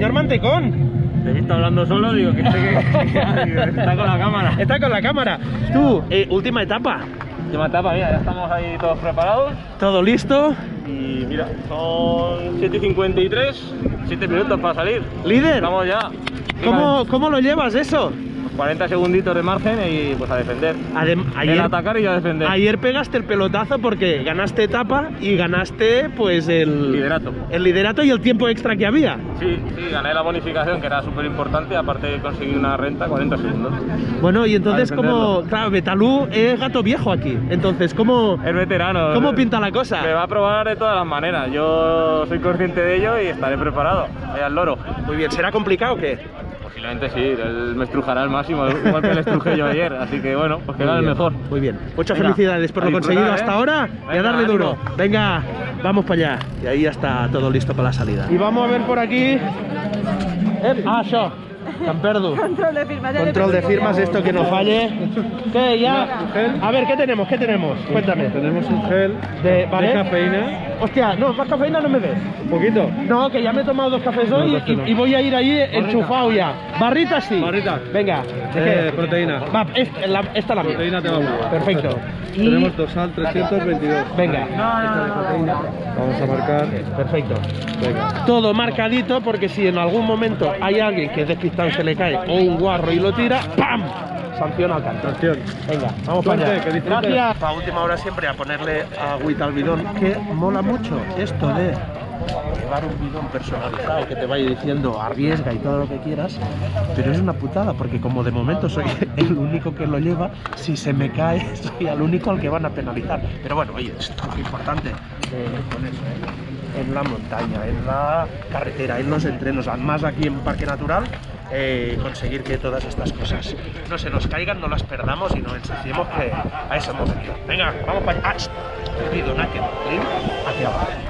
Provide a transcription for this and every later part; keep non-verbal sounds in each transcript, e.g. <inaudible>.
Señor Mantecón. Te he visto hablando solo, digo que, que- que <laughs> está con la cámara. Está con la cámara. Tú, eh, última etapa. Última etapa, mira, ya estamos ahí todos preparados. Todo listo. Y mira, son 7.53, 7 minutos para salir. Líder, Estamos ya. ¿cómo, ¿cómo lo llevas eso? 40 segunditos de margen y pues a defender. Adem- El ayer, atacar y a defender. ayer pegaste el pelotazo porque ganaste etapa y ganaste pues el Liderato. el liderato y el tiempo extra que había. Sí, sí, gané la bonificación que era súper importante, aparte de conseguir una renta 40 segundos. Bueno, y entonces como, claro, Betalú es gato viejo aquí. Entonces, ¿cómo, Es veterano. cómo pinta la cosa? Me va a probar de todas las maneras. Yo soy consciente de ello y estaré preparado. Vaya al loro. Muy bien, ¿será complicado o qué? Posiblemente sí, él me estrujará al máximo, igual que le estrujé yo ayer. Así que bueno, pues que gane el mejor. Muy bien. Muchas Venga, felicidades por lo conseguido hasta ¿eh? ahora y a darle duro. ánimo. Venga, vamos para allá. Y ahí ya está todo listo para la salida. Y vamos a ver por aquí. Eh, ah, això. Camperdu. <laughs> Control de firmas. Control de firmas, esto que no falle. ¿Qué? Ya. A ver, ¿qué tenemos? ¿Qué tenemos? Cuéntame. Tenemos un gel De, ¿vale? de cafeína, Hostia, no, más cafeína no me des. un poquito. No, que ya me he tomado dos cafés hoy No, y, no. y voy a ir ahí enchufado ya. Barritas sí. Barritas. Venga. ¿de Eh, proteína. Va, es- la- esta la mía. Proteína te va. Perfecto. Y- Tenemos dorsal 322. Venga. Vamos a marcar. Perfecto. Venga. Todo marcadito porque si en algún momento hay alguien que es despistado se le cae o un guarro y lo tira, ¡pam! Sanción al canto. Sanción. Venga, vamos para allá. que. Gracias. A última hora siempre a ponerle agüita al bidón, que mola mucho esto de llevar un bidón personalizado que te vaya diciendo arriesga y todo lo que quieras, pero es una putada porque como de momento soy <laughs> el único que lo lleva, si se me cae <laughs> soy el único al que van a penalizar. Pero bueno, oye, esto es importante eh, en la montaña, en la carretera, en los entrenos, más aquí en Parque Natural, eh, conseguir que todas estas cosas no se nos caigan, no las perdamos y no ensuciemos que a eso hemos venido. Venga, vamos para allá. Ah, hacia abajo.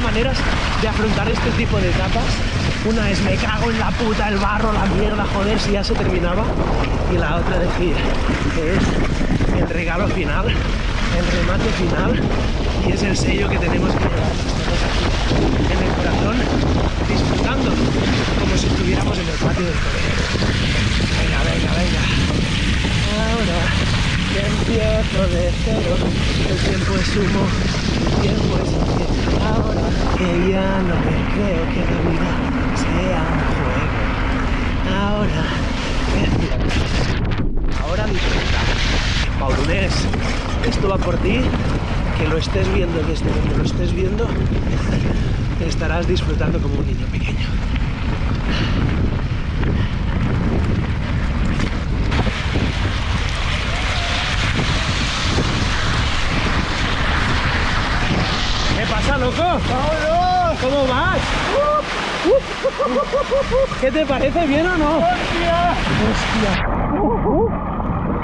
Maneras de afrontar este tipo de etapas. Una es me cago en la puta, el barro, la mierda, joder, si ya se terminaba. Y la otra decir que es el regalo final, el remate final y es el sello que tenemos que llevar en el corazón, disfrutando como si estuviéramos en el patio del colegio. Venga, venga, venga. Que empiezo de cero, el tiempo es humo, el tiempo es inquieto. Ahora que ya no me creo que la vida sea un juego. Ahora que ahora disfruta. Maurunés, esto va por ti, que lo estés viendo desde donde lo estés viendo, <laughs> estarás disfrutando como un niño pequeño. ¿Qué pasa, loco? ¿Cómo vas? ¿Qué te parece? ¿Bien o no? ¡Hostia! ¡Hostia!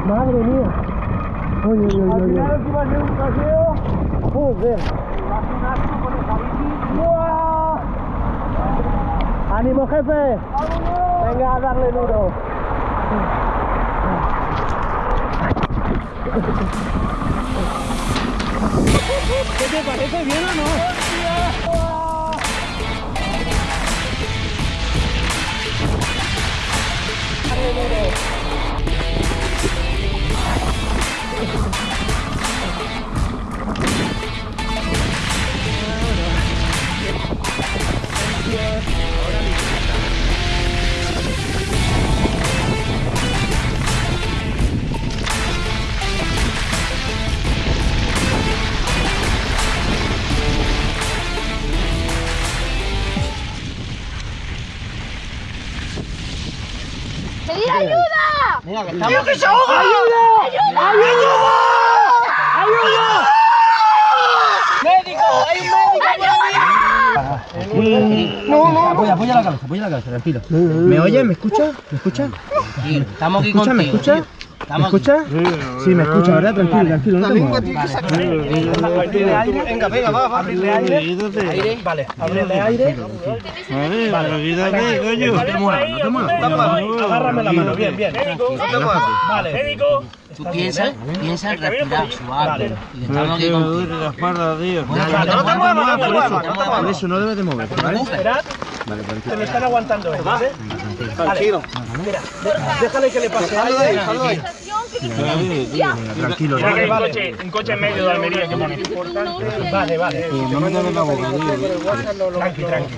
¡Madre mía! Oye, oye, oye, oye. Joder. ¡Buah! ¡Ánimo, jefe! Venga, a darle duro. ¿Qué te parece? ¿Bien o no? ¡Pedir ayuda! ¡Tío, que se ahoga! ¡Ayuda! ¡Ayuda! ¡Ayuda! ¡Médico! ¡Hay un médico aquí! No, no. Apoya, apoya la cabeza, apoya la cabeza, tranquilo. ¿Me oyes? ¿Me escuchas? ¿Me escuchas? Estamos aquí ¿Escucha, me escucha? ¿Me escucha? Sí, me escucha, ¿verdad? Tranquilo, tranquilo, no te. Venga, venga, va, va, abrirle aire. Vale, abrirle aire. Vale, coño. No te muevas, no te muevas. Agárrame la mano, bien, bien. Vale. Tú piensas, piensa en respirar suave. Que contigo. la espalda, tío. No te muevas, no te muevas, te. Por eso no debes de moverte, ¿vale? Esperad, Vale, tranquilo. me están aguantando ellos, ¿eh? Tranquilo. Mira, déjale que le pase aire. Tranquilo. Vale, un coche, un coche en medio de Almería que pone. Vale, vale. No me toques la boca, tío. Tranqui, tranqui.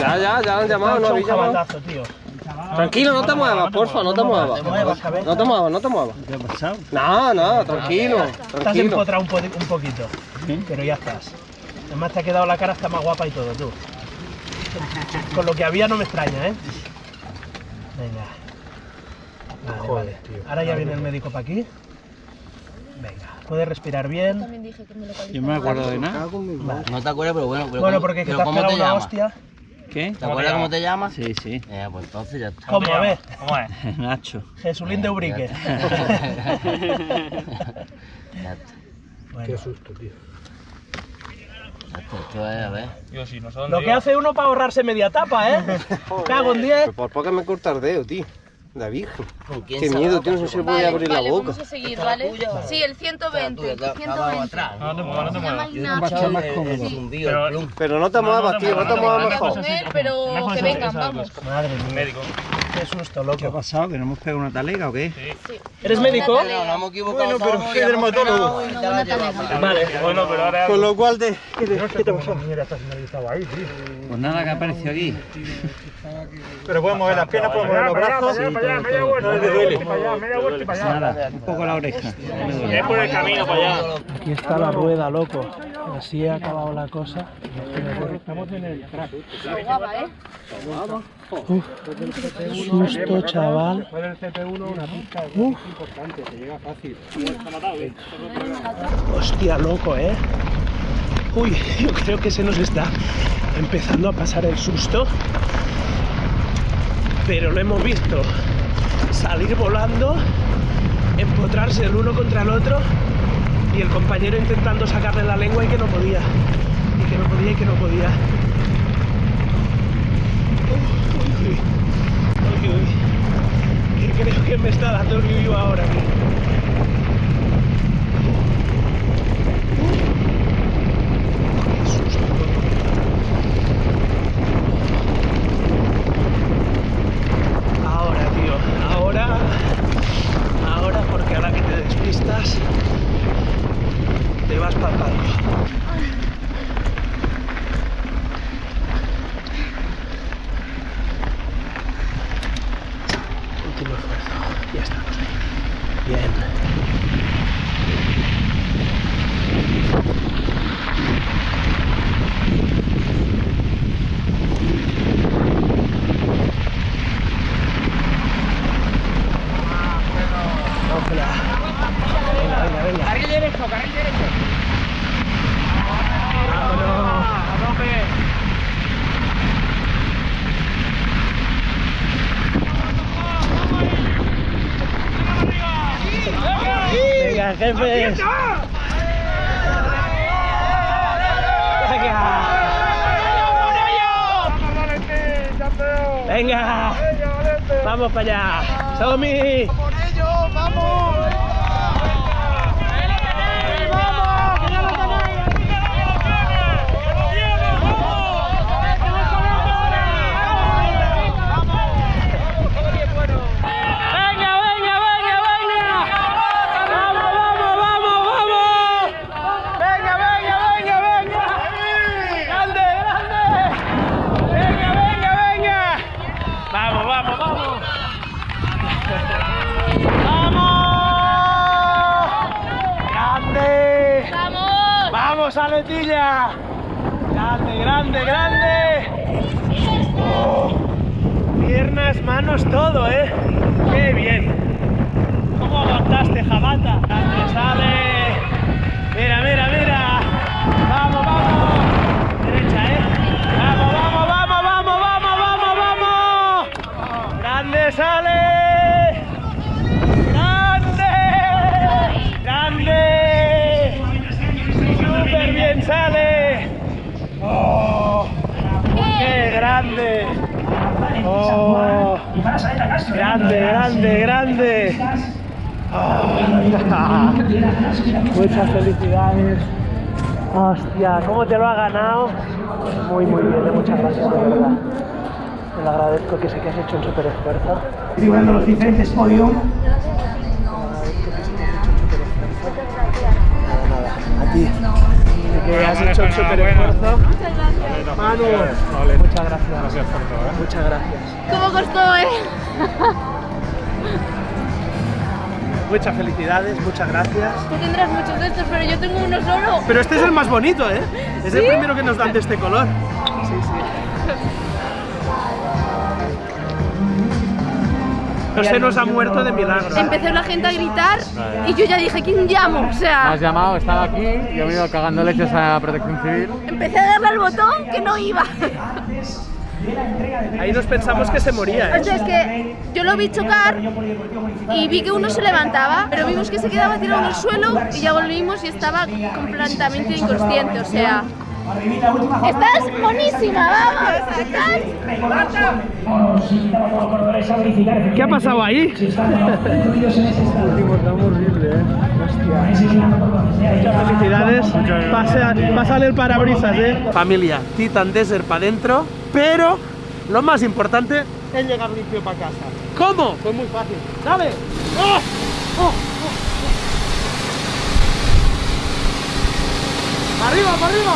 Ya, ya, ya han llamado, no habéis llamado. tío. Tranquilo, no te muevas, porfa, no te muevas. No te muevas, no te muevas. ¿Qué ha pasado? No, no, tranquilo, Estás empotrado un, po- un poquito, pero ya estás. Además te ha quedado la cara hasta más guapa y todo, tú. <laughs> Con lo que había no me extraña, ¿eh? Venga. Vale, vale. Ahora ya viene el médico para aquí. Venga, puedes respirar bien. También dije que me localizaba. Yo no me acuerdo de nada. Vale. No te acuerdas, pero bueno. Pero Bueno, ¿cómo- porque es que pero te has ¿cómo te una hostia. ¿Qué? ¿Te acuerdas cómo te llamas? Sí, sí. Eh, pues entonces ya está. ¿Cómo? A ver, ¿Cómo es? <laughs> Nacho. Jesulín de Ubrique. <laughs> Ya está. Bueno, susto, tío. Esto es, a ver. Yo sí, no sé dónde lo que iba. hace uno para ahorrarse media tapa, ¿eh? Cago en 10. Por poco me corta el dedo, tío. La virgen. ¿Con quién Qué miedo, tío, no se puede Vale, abrir la boca. vamos a seguir, ¿vale? Sí, el 120, el 120. atrás. No te muevas, no te muevas. Pero- no te muevas, tío, no te muevas mejor. pero que vengan, vamos. Madre mía, Médico. Qué susto, ¿Qué ha loco. pasado? ¿Que no hemos pegado una talega o qué? ¿Eres médico? No, nos hemos equivocado. Bueno, pero soy dermatólogo. te. Vale. Bueno, pero ahora. Con lo cual de... Pues nada, que ha aparecido aquí. Pero puedes mover las piernas, puedes mover los brazos. No te duele. Nada, un poco la oreja. No. Es por el camino para allá. Aquí está la rueda, loco. Así ha acabado la cosa. Guapa, ¿eh? Uf, susto, chaval. Uf. Hostia, loco, ¿eh? Uy, yo creo que se nos está empezando a pasar el susto. Pero lo hemos visto salir volando, empotrarse el uno contra el otro y el compañero intentando sacarle la lengua y que no podía. Y que no podía y que no podía. Uy, uy, uy, uy. Que creo que me está dando el yuyu ahora. tío. Qué susto. Ahora, tío, ahora, ahora porque ahora que te despistas, te vas para el palco. Último esfuerzo. Ya estamos ahí. Bien. Cógela. Venga, venga, venga. Carril derecho, carril derecho. Vámonos. Venga, jefes. Venga. Venga. Vamos para allá. Somi. Venga, venga, venga, venga. Vamos, vamos, vamos, vamos. Venga, venga, venga, venga. Grande, grande. Venga, venga, venga. Vamos, vamos, vamos. ¡Vamos! ¡Grande! ¡Vamos! ¡Vamos, Aletilla! ¡Grande, grande, grande! Oh, piernas, manos, todo, ¿eh? ¡Qué bien! ¿Cómo aguantaste, Jabata? ¡Grande, sale! ¡Mira, mira, mira! sale. Oh, ¡Qué oh, grande! Grande, grande, oh, grande. <laughs> Muchas felicidades. Hostia, ¿cómo te lo ha ganado? Muy, muy bien, eh, muchas gracias, de verdad. Te lo agradezco que sé que has hecho un súper esfuerzo. Figurando los diferentes podium. Nada, nada. Que has hecho un súper esfuerzo. Manu, muchas gracias. Muchas gracias. ¿Cómo costó, eh? <laughs> Muchas felicidades, muchas gracias. Tú tendrás muchos de estos, pero yo tengo uno solo. Pero este es el más bonito, ¿eh? Es el primero que nos dan de este color. Sí, sí. <laughs> No se nos ha muerto de milagro. Empezó la gente a gritar y yo ya dije, ¿quién llamo? O Me sea, has llamado, estaba aquí, yo me he ido cagando leches a Protección Civil. empecé a darle al botón que no iba. Ahí nos pensamos que se moría, O ¿eh? sea, es que yo lo vi chocar y vi que uno se levantaba, pero vimos que se quedaba tirado en el suelo y ya volvimos y estaba completamente inconsciente, o sea... Estás buenísima, vamos, ¿Qué ha pasado ahí? Muchas felicidades. Pasa- Pásale el parabrisas, ¿eh? Familia, Titan Desert para adentro, pero lo más importante es llegar limpio para casa. ¿Cómo? Pues muy fácil. ¡Dale! ¡Oh! ¡Oh! ¡Oh! ¡Oh! ¡Arriba, para arriba!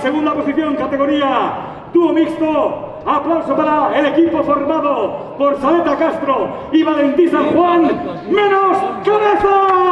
Segunda posición, categoría dúo mixto. Aplauso para el equipo formado por Saleta Castro y Valentín San Juan. ¡Menos cabeza!